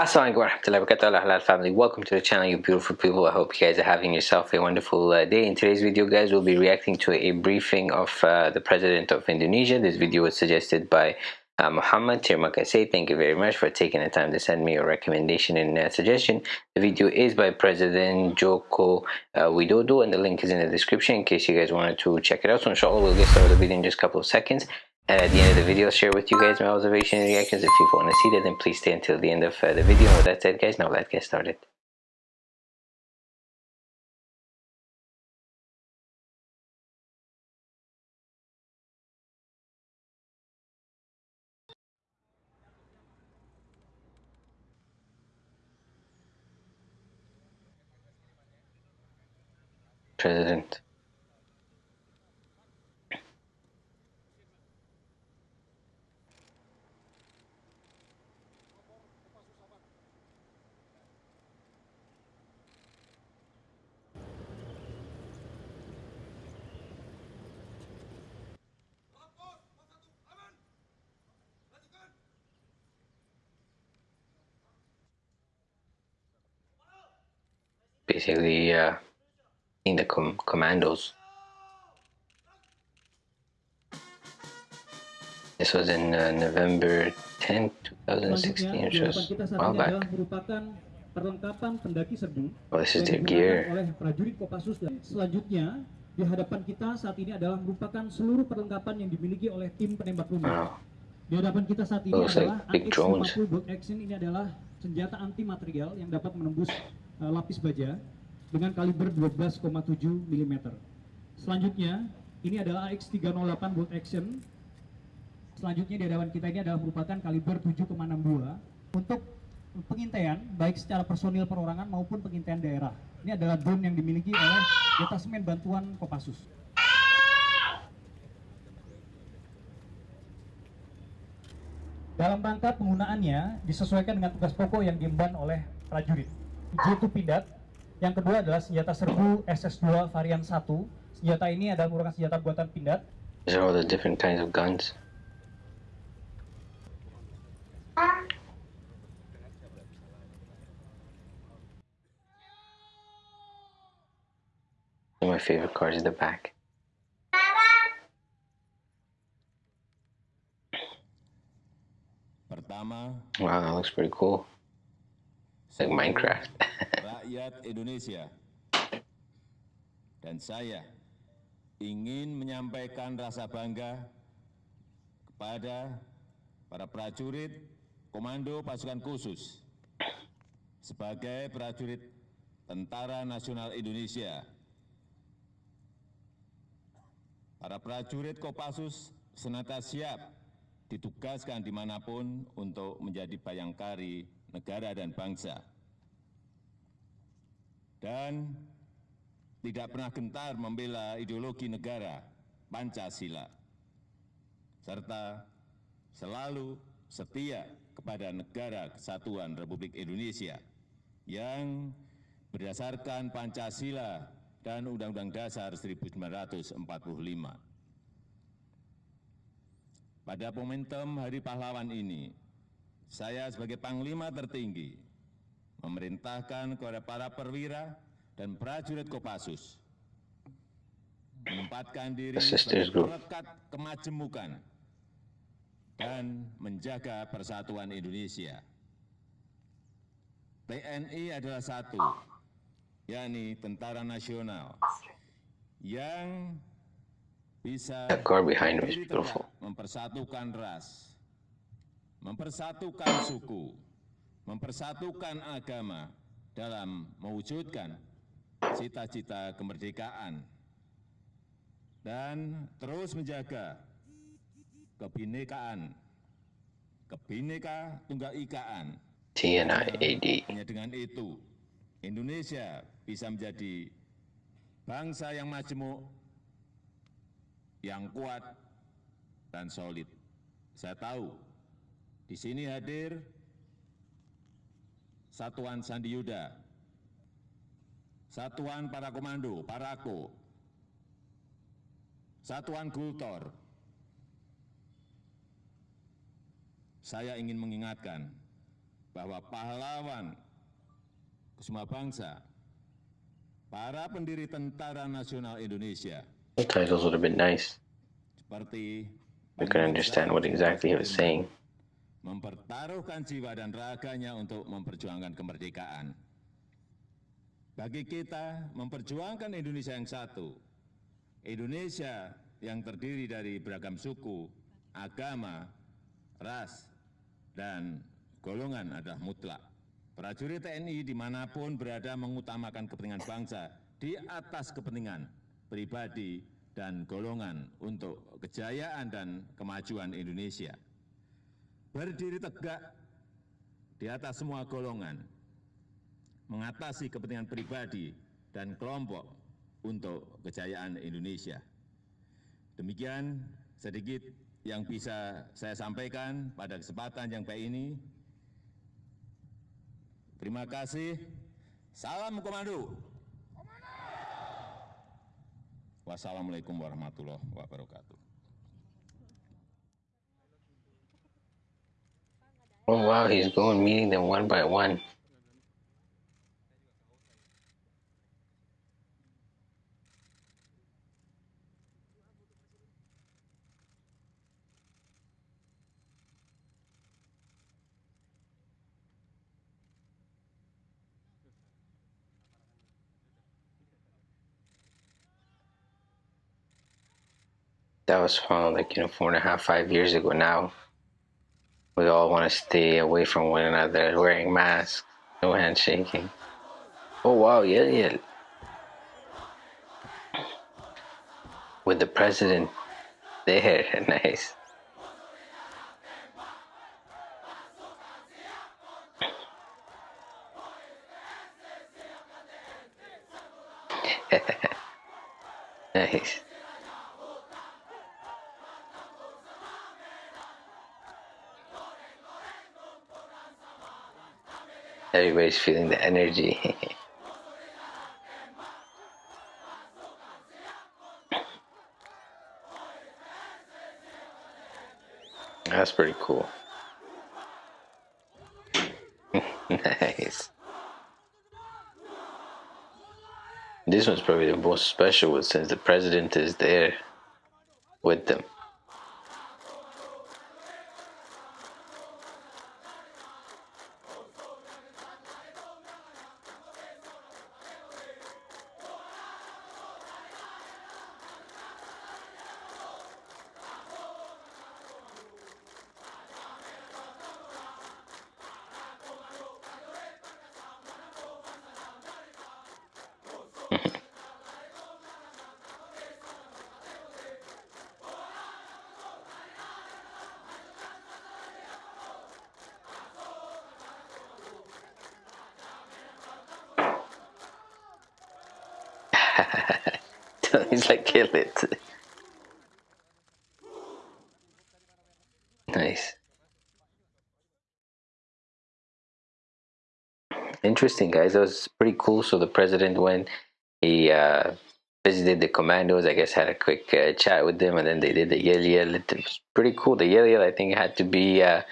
Assalamualaikum warahmatullahi wabarakatuh. Halal family. Welcome to the channel you beautiful people. I hope you guys are having yourself a wonderful uh, day. In today's video guys we'll be reacting to a briefing of uh, the president of Indonesia. This video was suggested by uh, Muhammad. Terima kasih. Thank you very much for taking the time to send me your recommendation and uh, suggestion. The video is by President Joko uh, Widodo and the link is in the description in case you guys wanted to check it out. So inshallah we'll get started with the video in just a couple of seconds and at the end of the video, I'll share with you guys my observation and reactions. If you want to see that, then please stay until the end of uh, the video. And with that said, guys, now let's get started. President. Basically uh, in the com commandos. This was in uh, November 10, 2016, which was a while back. perlengkapan pendaki serbu oh, this is their gear. oleh prajurit Kopassus dan selanjutnya di hadapan kita saat ini adalah merupakan seluruh perlengkapan yang dimiliki oleh tim penembak rumah. Oh. Di hadapan kita saat ini Looks adalah like AX-50 Bolt Action ini adalah senjata anti material yang dapat menembus uh, lapis baja dengan kaliber 12,7 mm. Selanjutnya, ini adalah AX308 bolt action. Selanjutnya di hadapan kita ini adalah merupakan kaliber 7,62 untuk pengintaian baik secara personil perorangan maupun pengintaian daerah. Ini adalah drone yang dimiliki oleh Detasmen Bantuan Kopassus. Dalam rangka penggunaannya disesuaikan dengan tugas pokok yang diemban oleh prajurit. J2 Pindad yang kedua adalah senjata serbu SS2 varian 1. Senjata ini adalah merupakan senjata buatan pindad. These are all the different kinds of guns. My favorite card is the back. Pertama, wow, that looks pretty cool. Like Minecraft. rakyat Indonesia dan saya ingin menyampaikan rasa bangga kepada para prajurit Komando Pasukan Khusus sebagai prajurit Tentara Nasional Indonesia. Para prajurit Kopassus senantiasa siap ditugaskan di mana pun untuk menjadi bayangkari negara dan bangsa dan tidak pernah gentar membela ideologi negara Pancasila, serta selalu setia kepada negara kesatuan Republik Indonesia yang berdasarkan Pancasila dan Undang-Undang Dasar 1945. Pada momentum Hari Pahlawan ini, saya sebagai Panglima tertinggi memerintahkan kepada para perwira dan prajurit Kopassus menempatkan diri sebagai pelekat kemajemukan dan menjaga persatuan Indonesia. TNI adalah satu, yakni Tentara Nasional, yang bisa mempersatukan ras, mempersatukan suku, mempersatukan agama dalam mewujudkan cita-cita kemerdekaan dan terus menjaga kebinekaan, kebineka tunggal ikaan. TNIAD. Hanya dengan itu, Indonesia bisa menjadi bangsa yang majemuk, yang kuat, dan solid. Saya tahu di sini hadir Satuan Sandi Yuda, Satuan Para Komando, Parako, Satuan Gultor. Saya ingin mengingatkan bahwa pahlawan semua bangsa, para pendiri Tentara Nasional Indonesia, The titles would have been nice. seperti We could understand what exactly he was saying. Mempertaruhkan jiwa dan raganya untuk memperjuangkan kemerdekaan. Bagi kita, memperjuangkan Indonesia yang satu, Indonesia yang terdiri dari beragam suku, agama, ras, dan golongan adalah mutlak. Prajurit TNI di mana pun berada mengutamakan kepentingan bangsa di atas kepentingan pribadi dan golongan untuk kejayaan dan kemajuan Indonesia berdiri tegak di atas semua golongan, mengatasi kepentingan pribadi dan kelompok untuk kejayaan Indonesia. Demikian sedikit yang bisa saya sampaikan pada kesempatan yang baik ini. Terima kasih. Salam komando. Wassalamualaikum warahmatullahi wabarakatuh. Oh wow, he's going meeting them one by one. That was from like you know four and a half, five years ago now. We all want to stay away from one another, wearing masks, no handshaking. Oh wow, yeah, yeah. With the president there, nice. nice. Everybody's feeling the energy. That's pretty cool. nice. This one's probably the most special one since the president is there with them. He's like, kill it. Nice. Interesting, guys. That was pretty cool. So the president went, he uh, visited the commandos. I guess had a quick uh, chat with them, and then they did the yell yell. It was pretty cool. The yell yell, I think, had to be uh,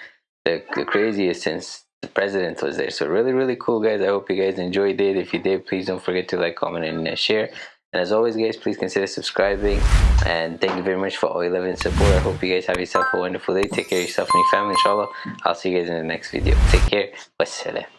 the, the craziest since the president was there. So really, really cool, guys. I hope you guys enjoyed it. If you did, please don't forget to like, comment, and uh, share. And as always, guys, please consider subscribing. And thank you very much for all your love and support. I hope you guys have yourself a wonderful day. Take care of yourself and your family, inshallah. I'll see you guys in the next video. Take care. Wassalam.